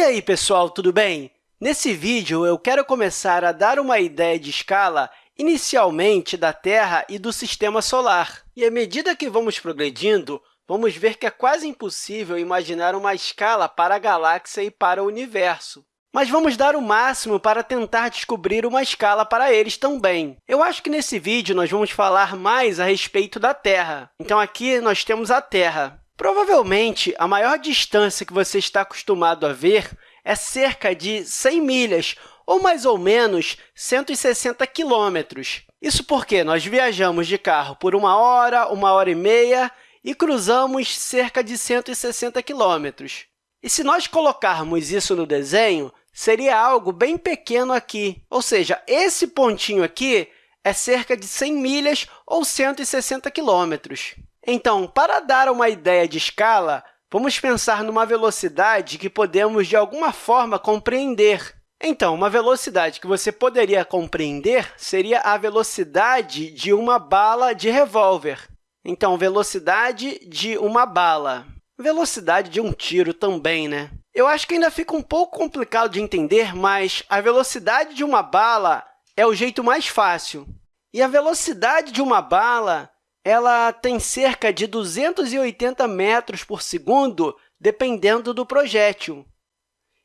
E aí, pessoal, tudo bem? Nesse vídeo, eu quero começar a dar uma ideia de escala inicialmente da Terra e do Sistema Solar. E, à medida que vamos progredindo, vamos ver que é quase impossível imaginar uma escala para a galáxia e para o universo. Mas vamos dar o máximo para tentar descobrir uma escala para eles também. Eu acho que nesse vídeo nós vamos falar mais a respeito da Terra. Então, aqui nós temos a Terra. Provavelmente, a maior distância que você está acostumado a ver é cerca de 100 milhas, ou mais ou menos 160 quilômetros. Isso porque nós viajamos de carro por uma hora, uma hora e meia e cruzamos cerca de 160 quilômetros. E se nós colocarmos isso no desenho, seria algo bem pequeno aqui, ou seja, esse pontinho aqui é cerca de 100 milhas ou 160 quilômetros. Então, para dar uma ideia de escala, vamos pensar numa velocidade que podemos, de alguma forma, compreender. Então, uma velocidade que você poderia compreender seria a velocidade de uma bala de revólver. Então, velocidade de uma bala. Velocidade de um tiro também, né? Eu acho que ainda fica um pouco complicado de entender, mas a velocidade de uma bala é o jeito mais fácil. E a velocidade de uma bala ela tem cerca de 280 metros por segundo, dependendo do projétil.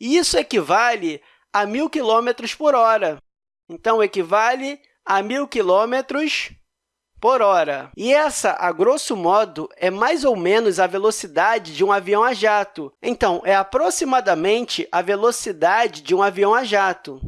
E isso equivale a 1.000 km por hora. Então, equivale a 1.000 km por hora. E essa, a grosso modo, é mais ou menos a velocidade de um avião a jato. Então, é aproximadamente a velocidade de um avião a jato.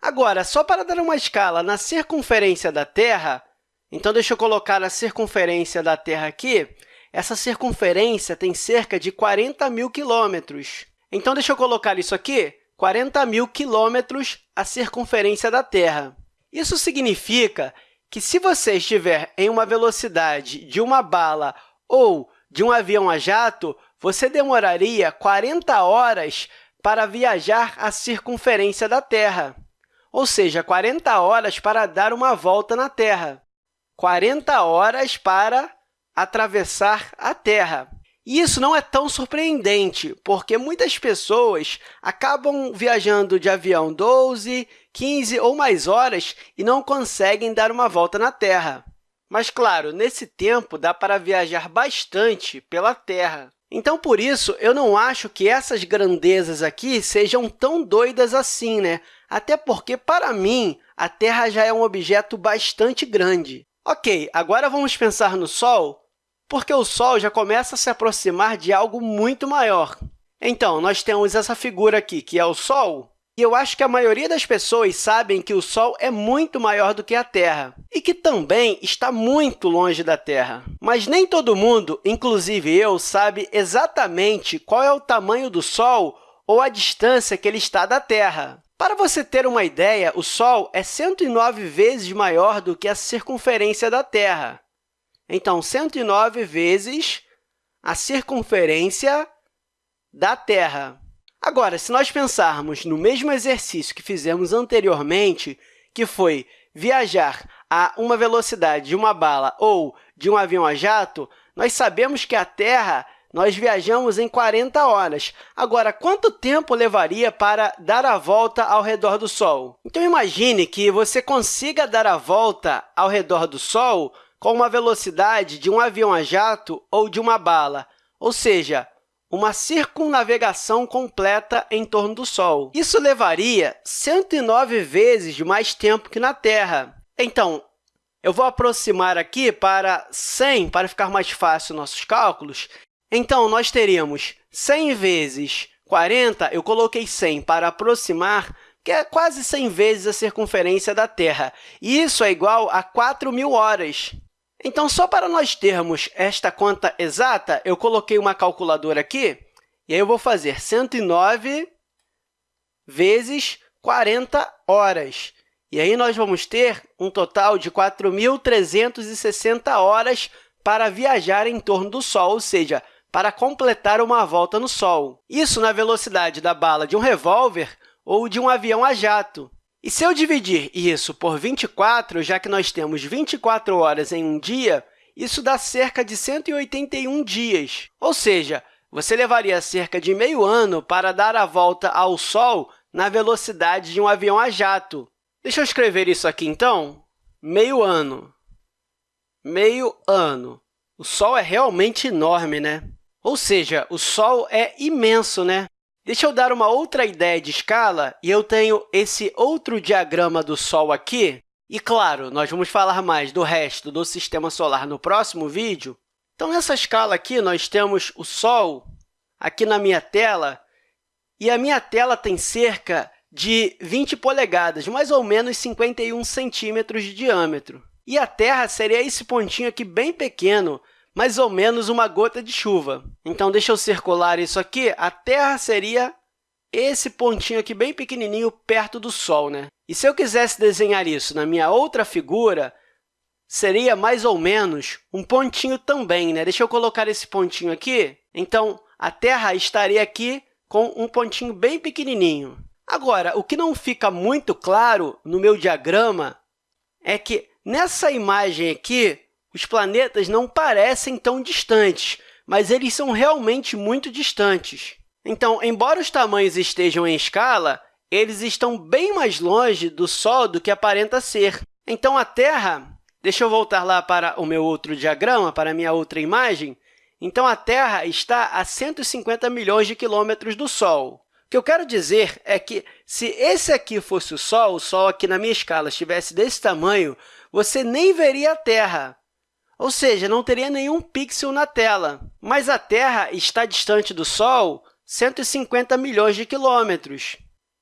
Agora, só para dar uma escala na circunferência da Terra, então, deixa eu colocar a circunferência da Terra aqui. Essa circunferência tem cerca de 40 mil quilômetros. Então, deixa eu colocar isso aqui, 40 mil quilômetros a circunferência da Terra. Isso significa que, se você estiver em uma velocidade de uma bala ou de um avião a jato, você demoraria 40 horas para viajar a circunferência da Terra, ou seja, 40 horas para dar uma volta na Terra. 40 horas para atravessar a Terra. E isso não é tão surpreendente, porque muitas pessoas acabam viajando de avião 12, 15 ou mais horas e não conseguem dar uma volta na Terra. Mas, claro, nesse tempo dá para viajar bastante pela Terra. Então, por isso, eu não acho que essas grandezas aqui sejam tão doidas assim, né? Até porque, para mim, a Terra já é um objeto bastante grande. Ok, agora vamos pensar no Sol, porque o Sol já começa a se aproximar de algo muito maior. Então, nós temos essa figura aqui, que é o Sol, e eu acho que a maioria das pessoas sabem que o Sol é muito maior do que a Terra e que também está muito longe da Terra. Mas nem todo mundo, inclusive eu, sabe exatamente qual é o tamanho do Sol ou a distância que ele está da Terra. Para você ter uma ideia, o Sol é 109 vezes maior do que a circunferência da Terra. Então, 109 vezes a circunferência da Terra. Agora, se nós pensarmos no mesmo exercício que fizemos anteriormente, que foi viajar a uma velocidade de uma bala ou de um avião a jato, nós sabemos que a Terra nós viajamos em 40 horas. Agora, quanto tempo levaria para dar a volta ao redor do Sol? Então, imagine que você consiga dar a volta ao redor do Sol com uma velocidade de um avião a jato ou de uma bala, ou seja, uma circunnavegação completa em torno do Sol. Isso levaria 109 vezes mais tempo que na Terra. Então, eu vou aproximar aqui para 100, para ficar mais fácil nossos cálculos, então, nós teríamos 100 vezes 40, eu coloquei 100 para aproximar, que é quase 100 vezes a circunferência da Terra. E isso é igual a 4.000 horas. Então, só para nós termos esta conta exata, eu coloquei uma calculadora aqui, e aí eu vou fazer 109 vezes 40 horas. E aí nós vamos ter um total de 4.360 horas para viajar em torno do Sol, ou seja, para completar uma volta no Sol. Isso na velocidade da bala de um revólver ou de um avião a jato. E se eu dividir isso por 24, já que nós temos 24 horas em um dia, isso dá cerca de 181 dias, ou seja, você levaria cerca de meio ano para dar a volta ao Sol na velocidade de um avião a jato. Deixa eu escrever isso aqui, então. Meio ano. Meio ano. O Sol é realmente enorme, né? Ou seja, o Sol é imenso, né? Deixa eu dar uma outra ideia de escala, e eu tenho esse outro diagrama do Sol aqui. E, claro, nós vamos falar mais do resto do Sistema Solar no próximo vídeo. Então, nessa escala aqui, nós temos o Sol aqui na minha tela, e a minha tela tem cerca de 20 polegadas, mais ou menos 51 centímetros de diâmetro. E a Terra seria esse pontinho aqui bem pequeno, mais ou menos uma gota de chuva. Então, deixa eu circular isso aqui. A Terra seria esse pontinho aqui bem pequenininho perto do Sol. Né? E se eu quisesse desenhar isso na minha outra figura, seria mais ou menos um pontinho também. Né? Deixa eu colocar esse pontinho aqui. Então, a Terra estaria aqui com um pontinho bem pequenininho. Agora, o que não fica muito claro no meu diagrama é que nessa imagem aqui, os planetas não parecem tão distantes, mas eles são realmente muito distantes. Então, embora os tamanhos estejam em escala, eles estão bem mais longe do Sol do que aparenta ser. Então, a Terra... Deixa eu voltar lá para o meu outro diagrama, para a minha outra imagem. Então, a Terra está a 150 milhões de quilômetros do Sol. O que eu quero dizer é que, se esse aqui fosse o Sol, o Sol aqui na minha escala estivesse desse tamanho, você nem veria a Terra, ou seja, não teria nenhum pixel na tela. Mas a Terra está distante do Sol 150 milhões de quilômetros.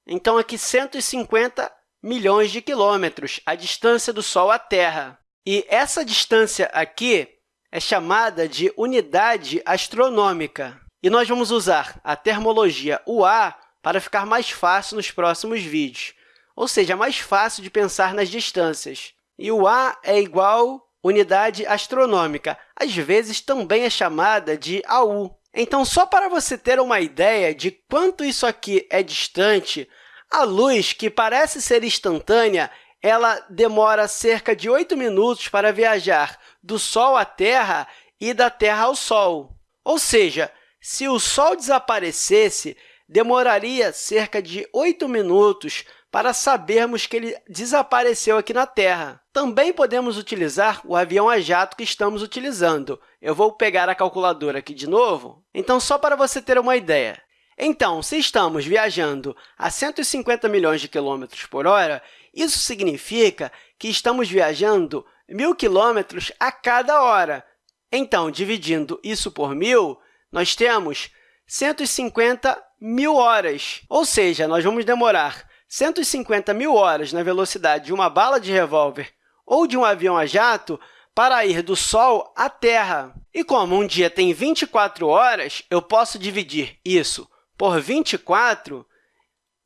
Então, aqui, 150 milhões de quilômetros, a distância do Sol à Terra. E essa distância aqui é chamada de unidade astronômica. E nós vamos usar a termologia UA para ficar mais fácil nos próximos vídeos, ou seja, mais fácil de pensar nas distâncias. E o A é igual unidade astronômica, às vezes também é chamada de AU. Então, só para você ter uma ideia de quanto isso aqui é distante, a luz, que parece ser instantânea, ela demora cerca de 8 minutos para viajar do Sol à Terra e da Terra ao Sol. Ou seja, se o Sol desaparecesse, demoraria cerca de 8 minutos para sabermos que ele desapareceu aqui na Terra. Também podemos utilizar o avião a jato que estamos utilizando. Eu vou pegar a calculadora aqui de novo. Então, só para você ter uma ideia. Então, se estamos viajando a 150 milhões de quilômetros por hora, isso significa que estamos viajando 1.000 quilômetros a cada hora. Então, dividindo isso por 1.000, nós temos 150 mil horas, ou seja, nós vamos demorar 150 mil horas na velocidade de uma bala de revólver ou de um avião a jato para ir do Sol à Terra. E como um dia tem 24 horas, eu posso dividir isso por 24,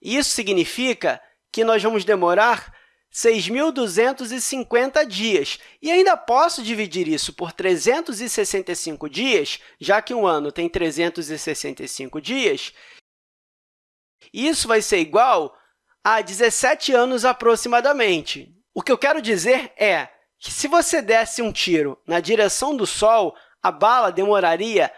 isso significa que nós vamos demorar 6.250 dias. E ainda posso dividir isso por 365 dias, já que um ano tem 365 dias. Isso vai ser igual a 17 anos aproximadamente. O que eu quero dizer é que, se você desse um tiro na direção do Sol, a bala demoraria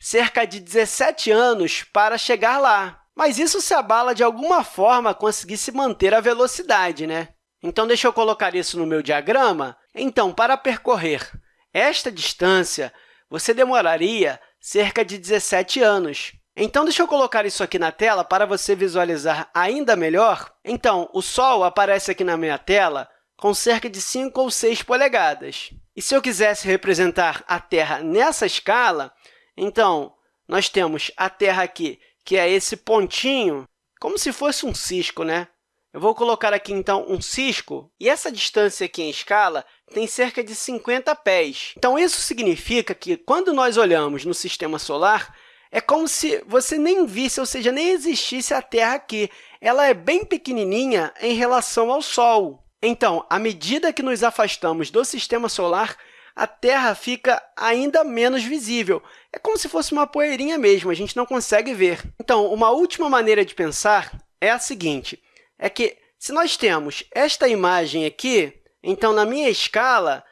cerca de 17 anos para chegar lá. Mas isso se a bala, de alguma forma, conseguisse manter a velocidade, né? Então, deixa eu colocar isso no meu diagrama. Então, para percorrer esta distância, você demoraria cerca de 17 anos. Então, deixa eu colocar isso aqui na tela para você visualizar ainda melhor. Então, o Sol aparece aqui na minha tela com cerca de 5 ou 6 polegadas. E se eu quisesse representar a Terra nessa escala, então, nós temos a Terra aqui, que é esse pontinho, como se fosse um cisco, né? Eu vou colocar aqui, então, um cisco, e essa distância aqui em escala tem cerca de 50 pés. Então, isso significa que, quando nós olhamos no Sistema Solar, é como se você nem visse, ou seja, nem existisse a Terra aqui. Ela é bem pequenininha em relação ao Sol. Então, à medida que nos afastamos do Sistema Solar, a Terra fica ainda menos visível. É como se fosse uma poeirinha mesmo, a gente não consegue ver. Então, uma última maneira de pensar é a seguinte é que, se nós temos esta imagem aqui, então, na minha escala,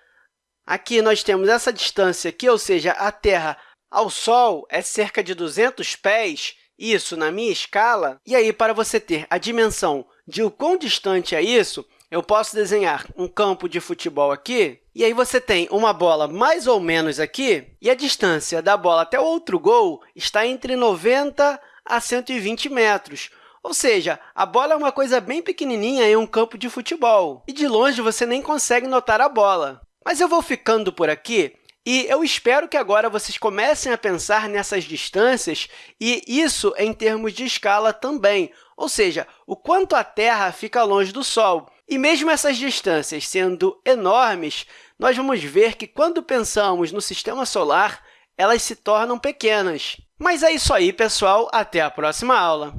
aqui nós temos essa distância aqui, ou seja, a Terra ao Sol é cerca de 200 pés, isso na minha escala. E aí, para você ter a dimensão de o quão distante é isso, eu posso desenhar um campo de futebol aqui, e aí você tem uma bola mais ou menos aqui, e a distância da bola até o outro gol está entre 90 a 120 metros. Ou seja, a bola é uma coisa bem pequenininha em um campo de futebol, e de longe você nem consegue notar a bola. Mas eu vou ficando por aqui e eu espero que agora vocês comecem a pensar nessas distâncias e isso em termos de escala também, ou seja, o quanto a Terra fica longe do Sol. E mesmo essas distâncias sendo enormes, nós vamos ver que, quando pensamos no Sistema Solar, elas se tornam pequenas. Mas é isso aí, pessoal. Até a próxima aula!